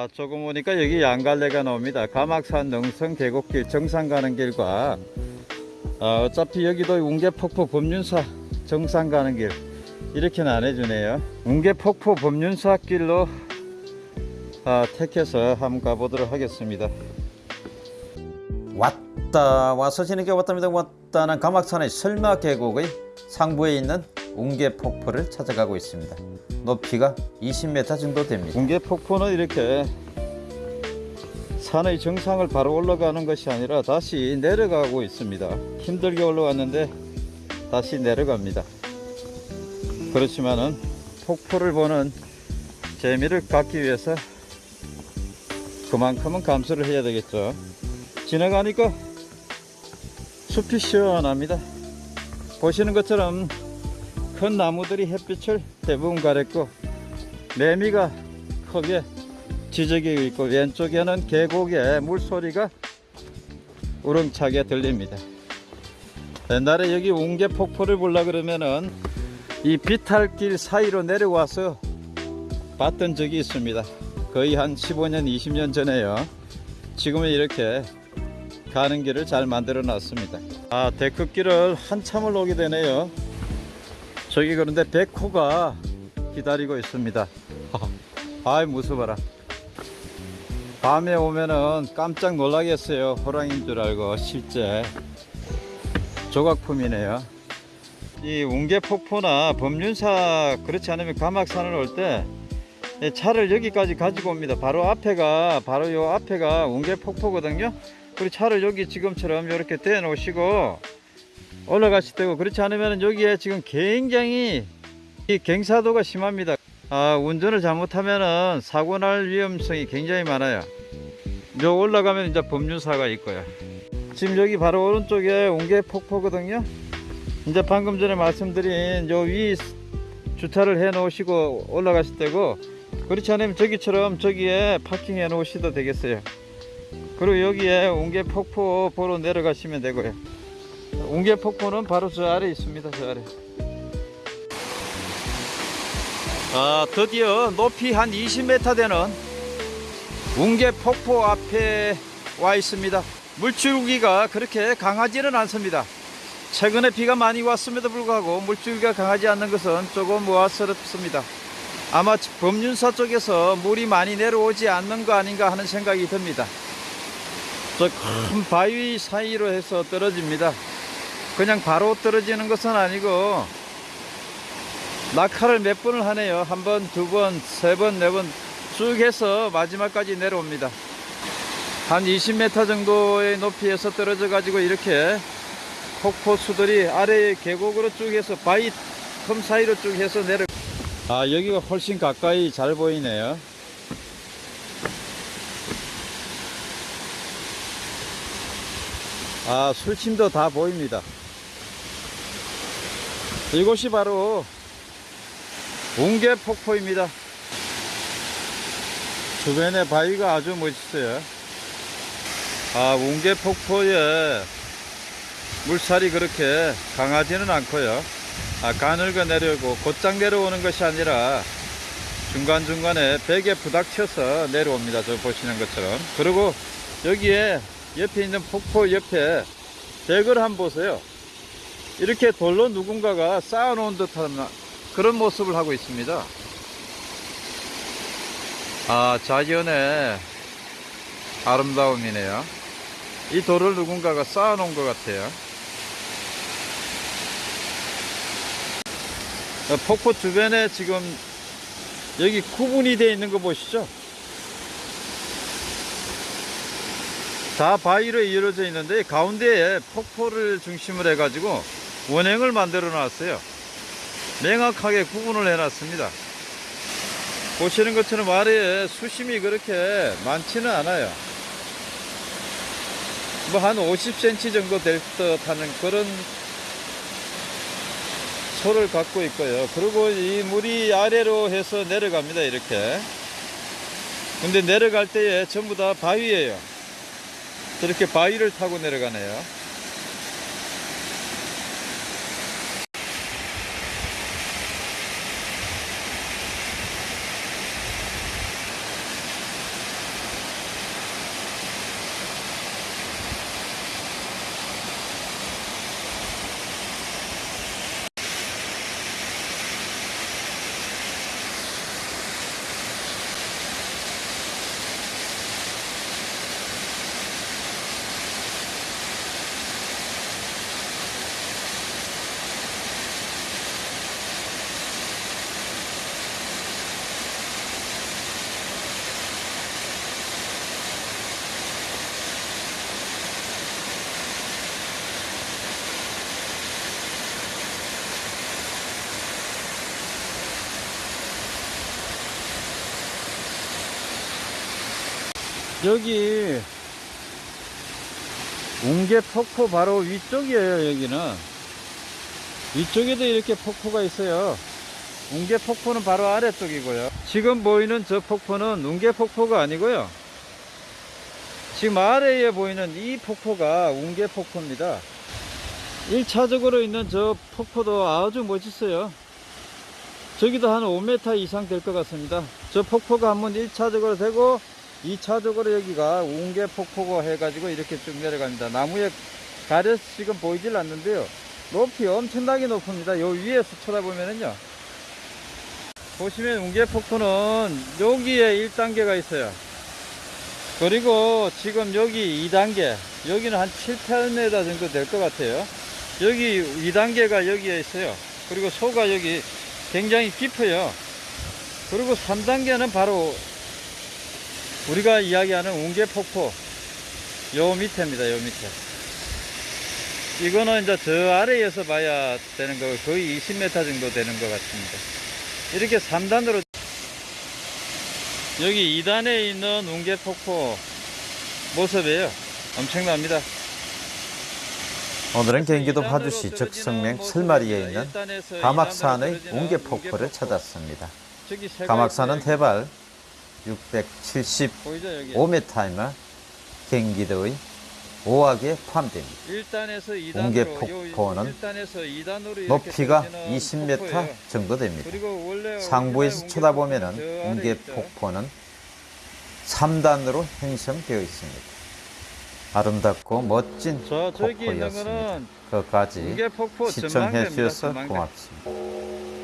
아, 조금 오니까 여기 양갈래가 나옵니다. 가막산 능성 계곡길 정상 가는 길과 아, 어차피 여기도 웅계폭포 법륜사 정상 가는 길 이렇게 나눠주네요. 웅계폭포 법륜사 길로 아, 택해서 한번 가보도록 하겠습니다. 왔다 와서 지는게 왔답니다. 왔다는 가막산의 설마 계곡의 상부에 있는 웅계폭포를 찾아가고 있습니다. 높이가 20m 정도 됩니다. 웅계폭포는 이렇게 산의 정상을 바로 올라가는 것이 아니라 다시 내려가고 있습니다. 힘들게 올라왔는데 다시 내려갑니다. 그렇지만은 폭포를 보는 재미를 갖기 위해서 그만큼은 감수를 해야 되겠죠. 지나가니까 숲이 시원합니다. 보시는 것처럼 큰 나무들이 햇빛을 대부분 가렸고 매미가 크게 지저귀고 있고 왼쪽에는 계곡의 물소리가 우렁차게 들립니다. 옛날에 여기 웅계 폭포를 보려 그러면은 이 비탈길 사이로 내려와서 봤던 적이 있습니다. 거의 한 15년, 20년 전에요. 지금은 이렇게 가는 길을 잘 만들어 놨습니다. 아, 데크길을 한참을 오게 되네요. 저기 그런데 백호가 기다리고 있습니다. 아이 무서워라. 밤에 오면은 깜짝 놀라겠어요. 호랑이인 줄 알고 실제 조각품이네요. 이 웅계폭포나 법륜사 그렇지 않으면 가막산을 올 때 차를 여기까지 가지고 옵니다. 바로 앞에가 바로 요 앞에가 웅계폭포거든요. 그리고 차를 여기 지금처럼 이렇게 대 놓으시고 올라가실 때고 그렇지 않으면 여기에 지금 굉장히 이 경사도가 심합니다. 아, 운전을 잘못하면은 사고 날 위험성이 굉장히 많아요. 요 올라가면 이제 법륜사가 있고요. 지금 여기 바로 오른쪽에 웅계 폭포거든요. 이제 방금 전에 말씀드린 요 위 주차를 해 놓으시고 올라가실 때고 그렇지 않으면 저기처럼 저기에 파킹해 놓으셔도 되겠어요. 그리고 여기에 웅계 폭포 보러 내려가시면 되고요. 웅계 폭포는 바로 저 아래 있습니다. 저 아래. 아, 드디어 높이 한 20m 되는 웅계 폭포 앞에 와 있습니다. 물줄기가 그렇게 강하지는 않습니다. 최근에 비가 많이 왔음에도 불구하고 물줄기가 강하지 않는 것은 조금 우아스럽습니다. 아마 법륜사 쪽에서 물이 많이 내려오지 않는 거 아닌가 하는 생각이 듭니다. 저 큰 바위 사이로 해서 떨어집니다. 그냥 바로 떨어지는 것은 아니고 낙하를 몇 번을 하네요. 한 번, 두 번, 세 번, 네 번 쭉 해서 마지막까지 내려옵니다. 한 20m 정도의 높이에서 떨어져 가지고 이렇게 폭포수들이 아래 계곡으로 쭉 해서 바위 틈 사이로 쭉 해서 내려 아 여기가 훨씬 가까이 잘 보이네요 아 술침도 다 보입니다 이곳이 바로 웅계 폭포입니다. 주변에 바위가 아주 멋있어요. 아 웅계 폭포에 물살이 그렇게 강하지는 않고요. 아, 가늘게 내려오고 곧장 내려오는 것이 아니라 중간중간에 벽에 부닥쳐서 내려옵니다. 저 보시는 것처럼. 그리고 여기에 옆에 있는 폭포 옆에 벽을 한번 보세요 이렇게 돌로 누군가가 쌓아 놓은 듯한 그런 모습을 하고 있습니다. 아 자연의 아름다움이네요. 이 돌을 누군가가 쌓아 놓은 것 같아요. 어, 폭포 주변에 지금 여기 구분이 되어 있는 거 보시죠? 다 바위로 이루어져 있는데 가운데에 폭포를 중심으로 해 가지고 원행을 만들어 놨어요 명확하게 구분을 해 놨습니다 보시는 것처럼 아래에 수심이 그렇게 많지는 않아요 뭐 한 50cm 정도 될 듯 하는 그런 소를 갖고 있고요. 그리고 이 물이 아래로 해서 내려갑니다. 이렇게. 근데 내려갈 때에 전부 다 바위예요. 저렇게 바위를 타고 내려가네요. 여기 웅계 폭포 바로 위쪽이에요 여기는. 위쪽에도 이렇게 폭포가 있어요. 웅계 폭포는 바로 아래쪽이고요. 지금 보이는 저 폭포는 웅계 폭포가 아니고요. 지금 아래에 보이는 이 폭포가 웅계 폭포입니다. 1차적으로 있는 저 폭포도 아주 멋있어요. 저기도 한 5m 이상 될 것 같습니다. 저 폭포가 한번 1차적으로 되고 2차적으로 여기가 웅계 폭포가 해가지고 이렇게 쭉 내려갑니다. 나무에 가려서 지금 보이질 않는데요. 높이 엄청나게 높습니다. 요 위에서 쳐다보면은요. 보시면 웅계 폭포는 여기에 1단계가 있어요. 그리고 지금 여기 2단계 여기는 한 7, 8m 정도 될 것 같아요. 여기 2단계가 여기에 있어요. 그리고 소가 여기 굉장히 깊어요. 그리고 3단계는 바로 우리가 이야기하는 웅계폭포 요 밑에입니다 요 밑에. 이거는 이제 저 아래에서 봐야 되는 거 거의 20m 정도 되는 것 같습니다. 이렇게 3단으로 여기 2단에 있는 웅계폭포 모습이에요. 엄청납니다. 오늘은 경기도 파주시 적성면 설마리에 있는 가막산의 웅계폭포를 찾았습니다. 가막산은 해발 675m이며 보이죠 여기 경기도의 오악에 포함됩니다. 1단에서 2단으로 웅계폭포는 높이가 20m 정도 됩니다. 상부에서 쳐다보면 웅계폭포는 3단으로 형성되어 있습니다. 아름답고 멋진 저 저기 있는 폭포였습니다. 끝까지 시청해. 주셔서. 고맙습니다.